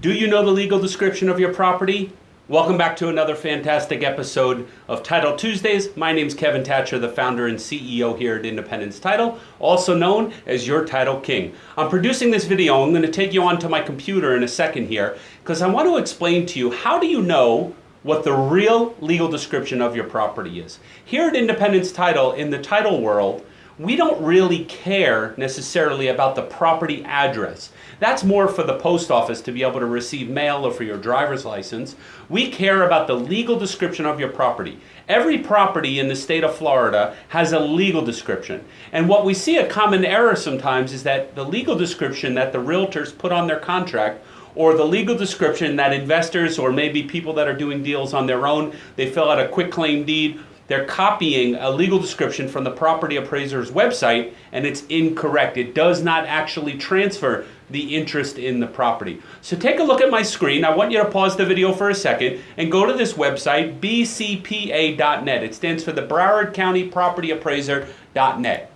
Do you know the legal description of your property? Welcome back to another fantastic episode of Title Tuesdays. My name is Kevin Thatcher, the founder and CEO here at Independence Title, also known as your Title King. I'm producing this video. I'm going to take you onto my computer in a second here because I want to explain to you how do you know what the real legal description of your property is. Here at Independence Title, in the title world, we don't really care necessarily about the property address. That's more for the post office to be able to receive mail or for your driver's license. We care about the legal description of your property. Every property in the state of Florida has a legal description. And what we see a common error sometimes is that the legal description that the realtors put on their contract or the legal description that investors or maybe people that are doing deals on their own, they fill out a quitclaim deed they're copying a legal description from the property appraiser's website and it's incorrect. It does not actually transfer the interest in the property. So take a look at my screen. I want you to pause the video for a second and go to this website, bcpa.net. It stands for the Broward County Property Appraiser.net.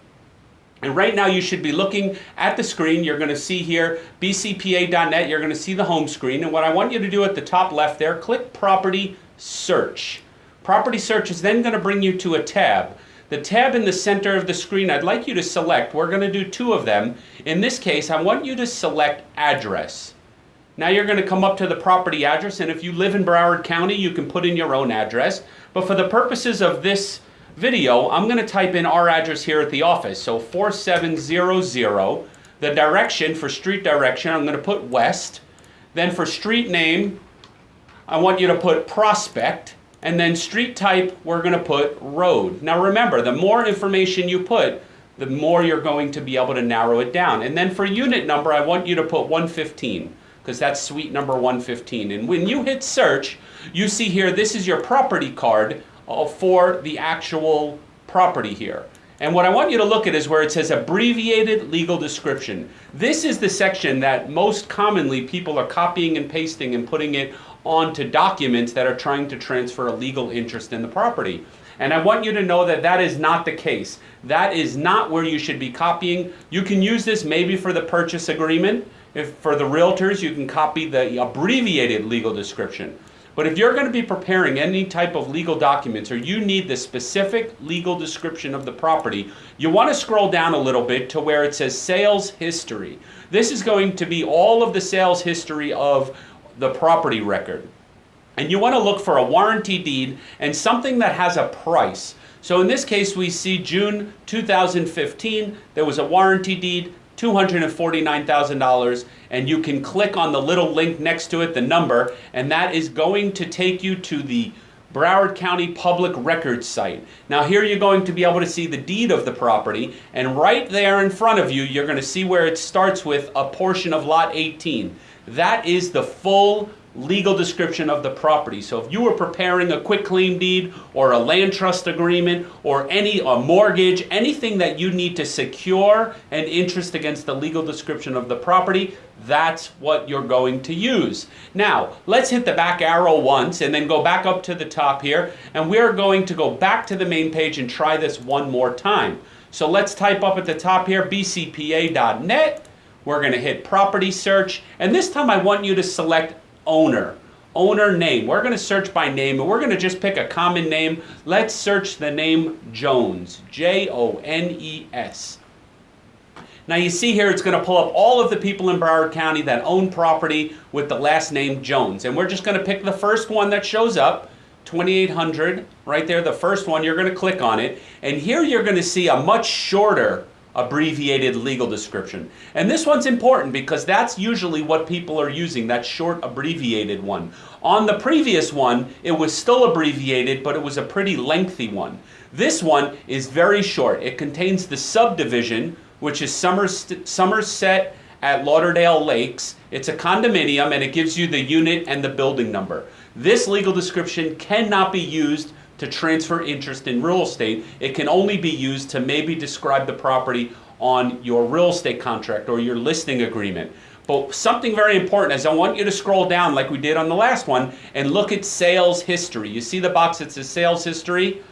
And right now you should be looking at the screen. You're going to see here bcpa.net. You're going to see the home screen. And what I want you to do at the top left there, click Property Search. Property search is then going to bring you to a tab. The tab in the center of the screen, I'd like you to select. We're going to do two of them. In this case, I want you to select address. Now you're going to come up to the property address, and if you live in Broward County, you can put in your own address. But for the purposes of this video, I'm going to type in our address here at the office. So 4700. The direction for street direction, I'm going to put west. Then for street name, I want you to put Prospect. And then street type, we're going to put road. Now remember, the more information you put, the more you're going to be able to narrow it down. And then for unit number, I want you to put 115 because that's suite number 115. And when you hit search, you see here, this is your property card uh, for the actual property here. And what I want you to look at is where it says abbreviated legal description. This is the section that most commonly people are copying and pasting and putting it onto documents that are trying to transfer a legal interest in the property. And I want you to know that that is not the case. That is not where you should be copying. You can use this maybe for the purchase agreement. If for the realtors, you can copy the abbreviated legal description. But if you're going to be preparing any type of legal documents or you need the specific legal description of the property, you want to scroll down a little bit to where it says sales history. This is going to be all of the sales history of the property record. And you want to look for a warranty deed and something that has a price. So in this case, we see June 2015, there was a warranty deed, $249,000, and you can click on the little link next to it, the number, and that is going to take you to the Broward County Public Records site. Now here you're going to be able to see the deed of the property, and right there in front of you, you're going to see where it starts with a portion of Lot 18. That is the full legal description of the property. So if you were preparing a quitclaim deed or a land trust agreement or any a mortgage, anything that you need to secure an interest against the legal description of the property, that's what you're going to use. Now, let's hit the back arrow once and then go back up to the top here and we're going to go back to the main page and try this one more time. So let's type up at the top here bcpa.net we're going to hit property search. And this time I want you to select owner. Owner name. We're going to search by name and we're going to just pick a common name. Let's search the name Jones. J-O-N-E-S. Now you see here it's going to pull up all of the people in Broward County that own property with the last name Jones. And we're just going to pick the first one that shows up. 2800 right there the first one you're going to click on it and here you're going to see a much shorter abbreviated legal description. And this one's important because that's usually what people are using, that short abbreviated one. On the previous one, it was still abbreviated, but it was a pretty lengthy one. This one is very short. It contains the subdivision, which is Somerset at Lauderdale Lakes. It's a condominium and it gives you the unit and the building number. This legal description cannot be used to transfer interest in real estate. It can only be used to maybe describe the property on your real estate contract or your listing agreement. But something very important is I want you to scroll down like we did on the last one and look at sales history. You see the box that says sales history?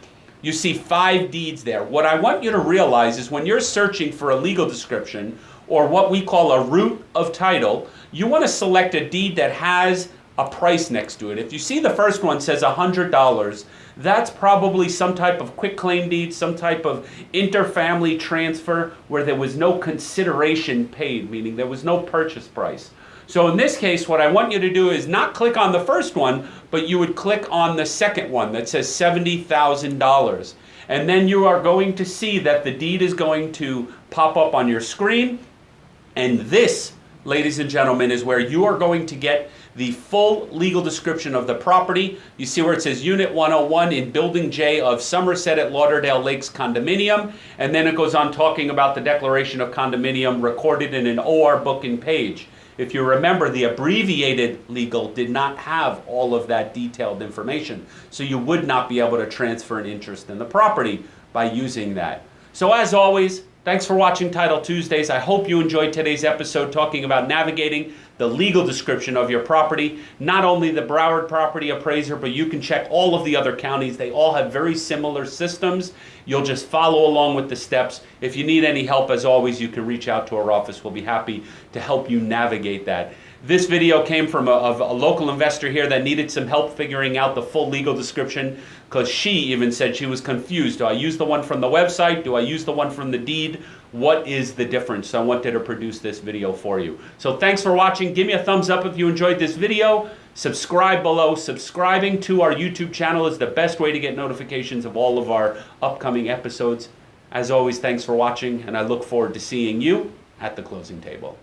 You see five deeds there. What I want you to realize is when you're searching for a legal description or what we call a root of title, you want to select a deed that has a price next to it. If you see the first one says $100, that's probably some type of quitclaim deed, some type of interfamily transfer where there was no consideration paid, meaning there was no purchase price. So in this case, what I want you to do is not click on the first one, but you would click on the second one that says $70,000. And then you are going to see that the deed is going to pop up on your screen. And this, ladies and gentlemen, is where you are going to get the full legal description of the property. You see where it says Unit 101 in Building J of Somerset at Lauderdale Lakes Condominium. And then it goes on talking about the declaration of condominium recorded in an OR book and page. If you remember, the abbreviated legal did not have all of that detailed information. So you would not be able to transfer an interest in the property by using that. So as always, Thanks for watching Title Tuesdays. I hope you enjoyed today's episode talking about navigating the legal description of your property. Not only the Broward Property Appraiser, but you can check all of the other counties. They all have very similar systems. You'll just follow along with the steps. If you need any help, as always, you can reach out to our office. We'll be happy to help you navigate that. This video came from a, a, local investor here that needed some help figuring out the full legal description because she even said she was confused. Do I use the one from the website? Do I use the one from the deed? What is the difference? So I wanted to produce this video for you. So thanks for watching. Give me a thumbs up if you enjoyed this video. Subscribe below. Subscribing to our YouTube channel is the best way to get notifications of all of our upcoming episodes. As always, thanks for watching, and I look forward to seeing you at the closing table.